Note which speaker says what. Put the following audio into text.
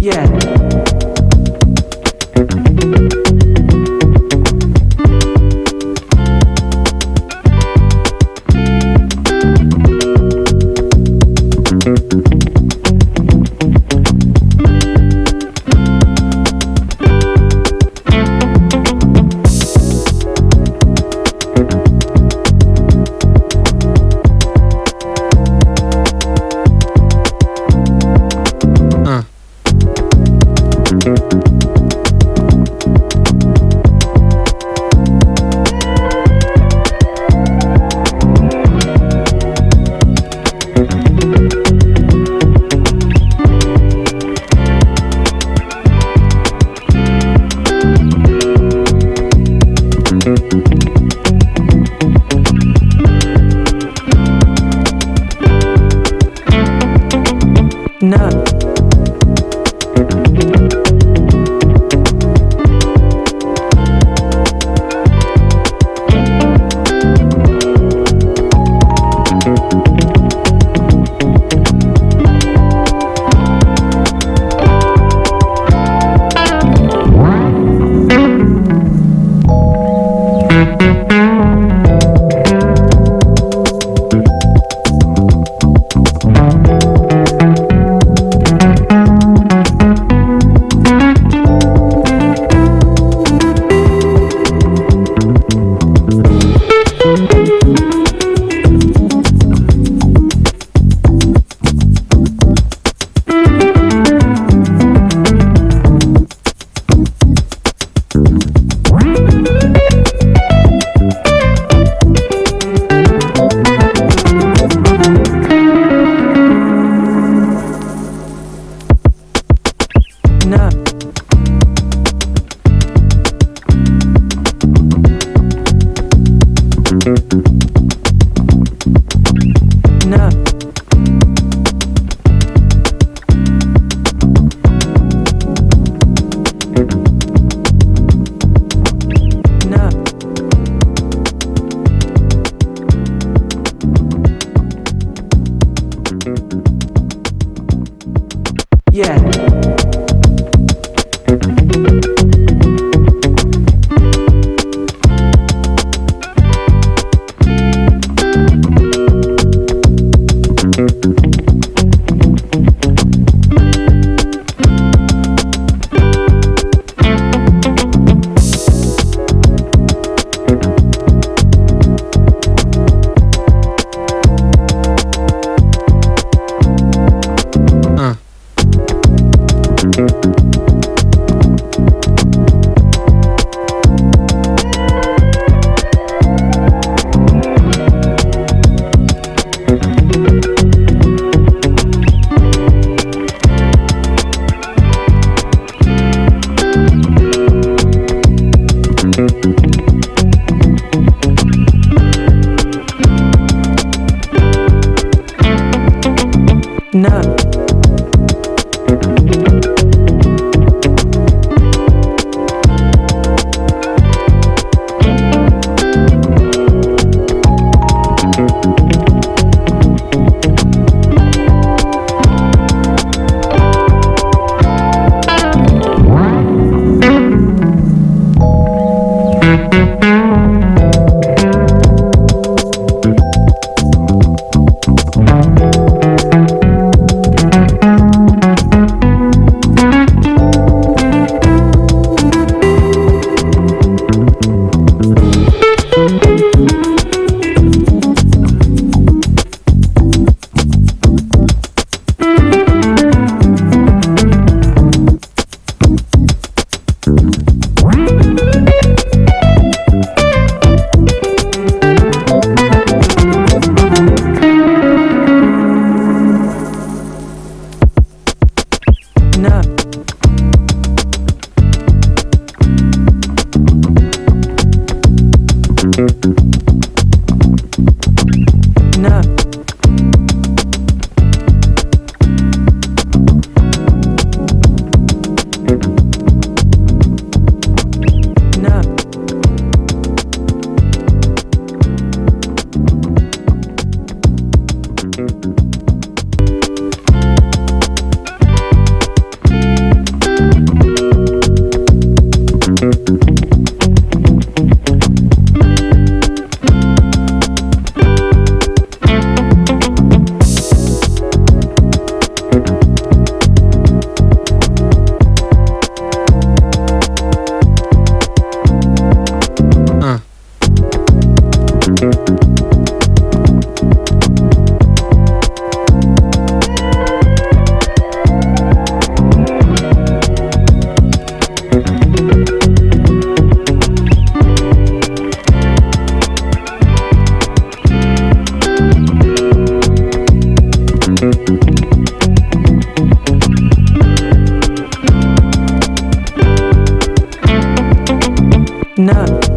Speaker 1: Yeah. No. No. Yeah. No. No,